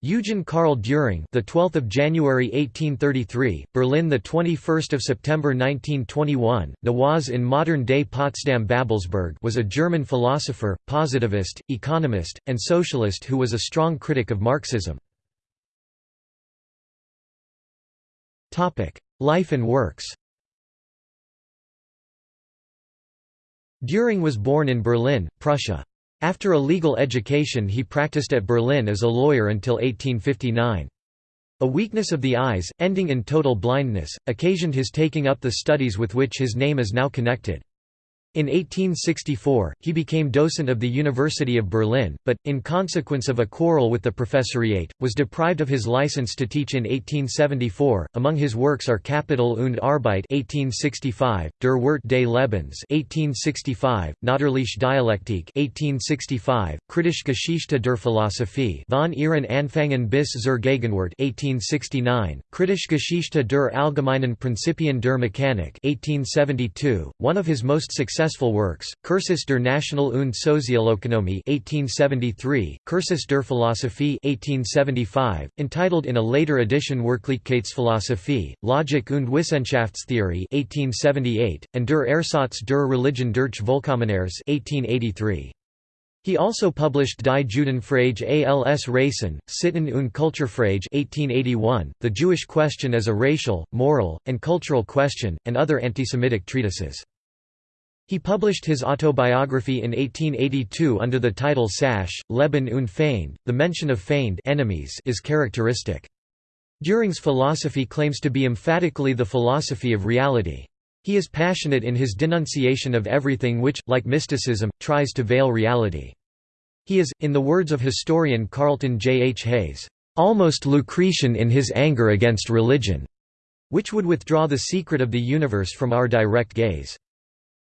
Eugen Karl Dühring, the 12th of January 1833, Berlin, the 21st of September 1921, Nowawes in modern-day Potsdam-Babelsberg, was a German philosopher, positivist, economist, and socialist who was a strong critic of Marxism. Topic: Life and works. Dühring was born in Berlin, Prussia. After a legal education he practiced at Berlin as a lawyer until 1859. A weakness of the eyes, ending in total blindness, occasioned his taking up the studies with which his name is now connected. In 1864, he became docent of the University of Berlin, but, in consequence of a quarrel with the professoriate, was deprived of his license to teach in 1874. Among his works are Kapital und Arbeit (1865), Der Wert des Lebens (1865), Natürliche Dialektik (1865), Kritische Geschichte der Philosophie von ihren Anfängen bis zur Gegenwart (1869), Kritische Geschichte der allgemeinen Prinzipien der Mechanik (1872). One of his most successful successful works, Cursus der National- und Sozialökonomie 1873, Cursus der Philosophie 1875, entitled in a later edition Wirklichkeitsphilosophie, Logik und Wissenschaftstheorie 1878, and Der Ersatz der Religion durch Vollkommeneres 1883. He also published Die Judenfrage als Rassen, Sitten und Kulturfrage 1881, The Jewish Question as a Racial, Moral, and Cultural Question, and other antisemitic treatises. He published his autobiography in 1882 under the title Sache, Leben und Feind. The mention of Feind enemies is characteristic. Dühring's philosophy claims to be emphatically the philosophy of reality. He is passionate in his denunciation of everything which, like mysticism, tries to veil reality. He is, in the words of historian Carlton J. H. Hayes, "...almost Lucretian in his anger against religion," which would withdraw the secret of the universe from our direct gaze.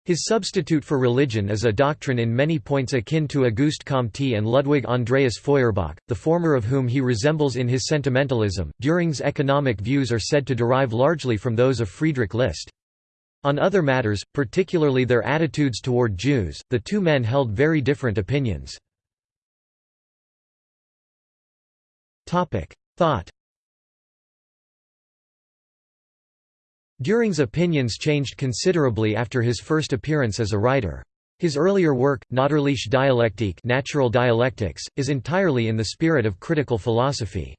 His substitute for religion is a doctrine in many points akin to Auguste Comte and Ludwig Andreas Feuerbach, the former of whom he resembles in his sentimentalism. Dühring's economic views are said to derive largely from those of Friedrich List. On other matters, particularly their attitudes toward Jews, the two men held very different opinions. Thought Dühring's opinions changed considerably after his first appearance as a writer. His earlier work, Natürliche Dialektik natural dialectics, is entirely in the spirit of critical philosophy.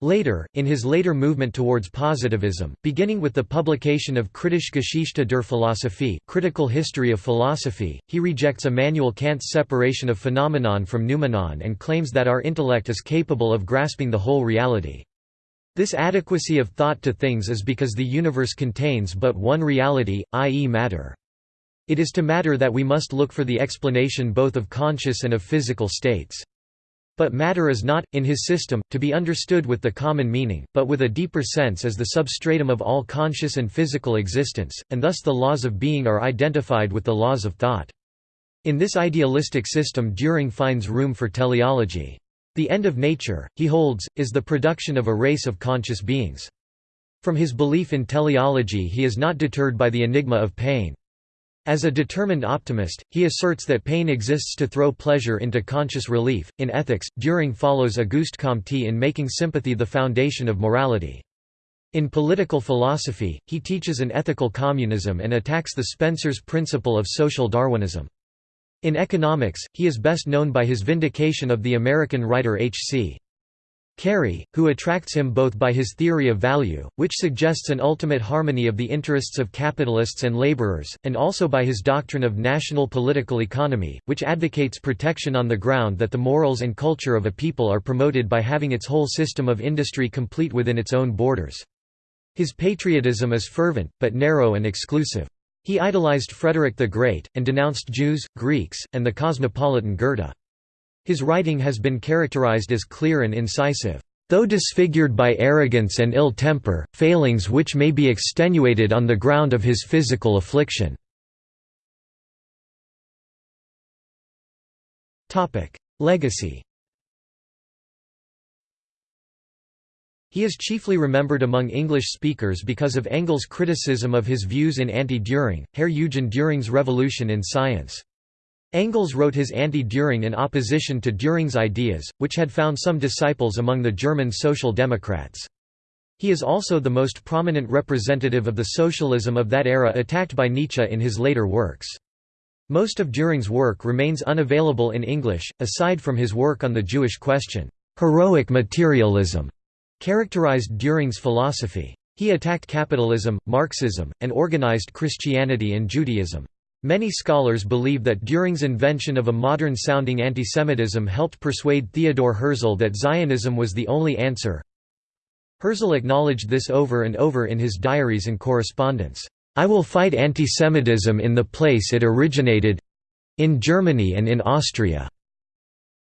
Later, in his later movement towards positivism, beginning with the publication of Kritische Geschichte der Philosophie critical history of philosophy, he rejects Immanuel Kant's separation of phenomenon from noumenon and claims that our intellect is capable of grasping the whole reality. This adequacy of thought to things is because the universe contains but one reality, i.e. matter. It is to matter that we must look for the explanation both of conscious and of physical states. But matter is not, in his system, to be understood with the common meaning, but with a deeper sense as the substratum of all conscious and physical existence, and thus the laws of being are identified with the laws of thought. In this idealistic system Dühring finds room for teleology. The end of nature, he holds, is the production of a race of conscious beings. From his belief in teleology he is not deterred by the enigma of pain. As a determined optimist, he asserts that pain exists to throw pleasure into conscious relief. In ethics, Dühring follows Auguste Comte in making sympathy the foundation of morality. In political philosophy, he teaches an ethical communism and attacks the Spencer's principle of social Darwinism. In economics, he is best known by his vindication of the American writer H.C. Carey, who attracts him both by his theory of value, which suggests an ultimate harmony of the interests of capitalists and laborers, and also by his doctrine of national political economy, which advocates protection on the ground that the morals and culture of a people are promoted by having its whole system of industry complete within its own borders. His patriotism is fervent, but narrow and exclusive. He idolized Frederick the Great, and denounced Jews, Greeks, and the cosmopolitan Goethe. His writing has been characterized as clear and incisive, though disfigured by arrogance and ill temper, failings which may be extenuated on the ground of his physical affliction. Legacy He is chiefly remembered among English speakers because of Engels' criticism of his views in Anti-Dühring, Herr Eugen Dühring's Revolution in Science. Engels wrote his Anti-Dühring in opposition to Dühring's ideas, which had found some disciples among the German Social Democrats. He is also the most prominent representative of the socialism of that era attacked by Nietzsche in his later works. Most of Dühring's work remains unavailable in English, aside from his work on the Jewish question. Heroic materialism characterized Dühring's philosophy. He attacked capitalism, Marxism, and organized Christianity and Judaism. Many scholars believe that Dühring's invention of a modern-sounding antisemitism helped persuade Theodor Herzl that Zionism was the only answer. Herzl acknowledged this over and over in his diaries and correspondence. I will fight antisemitism in the place it originated—in Germany and in Austria,"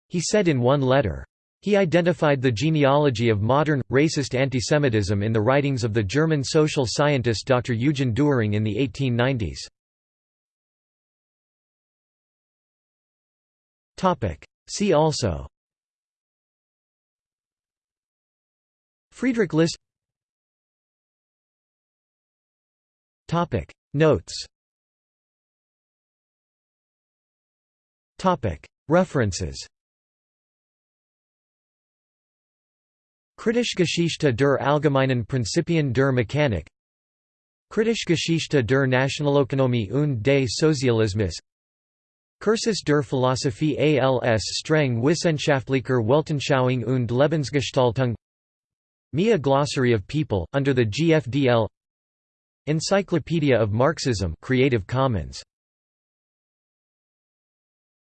he said in one letter. He identified the genealogy of modern, racist antisemitism in the writings of the German social scientist Dr. Eugen Dühring in the 1890s. See also Friedrich List Notes References Kritische Geschichte der allgemeinen Prinzipien der Mechanik Kritische Geschichte der Nationalökonomie und des Sozialismus Cursus der Philosophie als streng wissenschaftlicher Weltanschauung und Lebensgestaltung Mia Glossary of People, under the GFDL Encyclopedia of Marxism Creative Commons